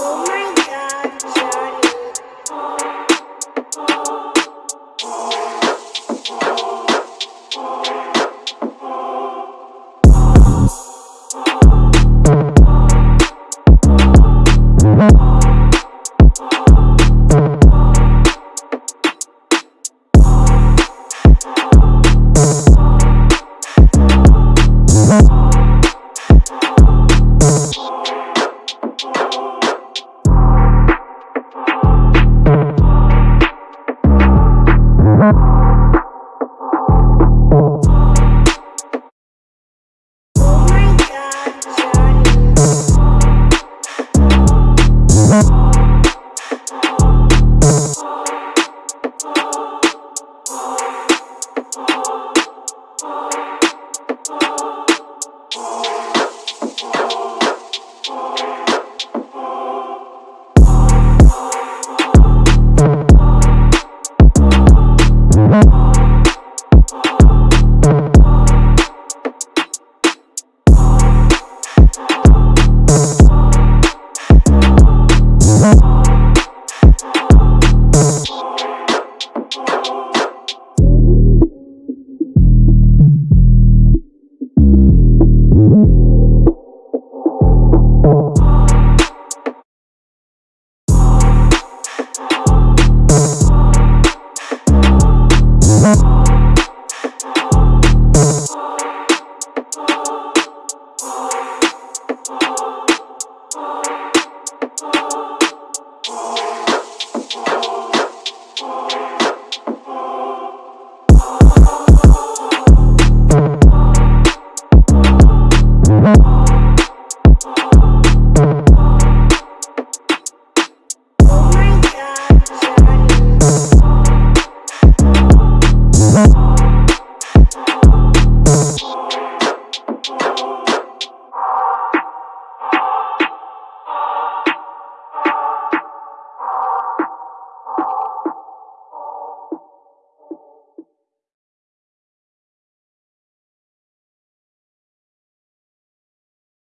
Oh my god, Johnny. Oh my god, Johnny. You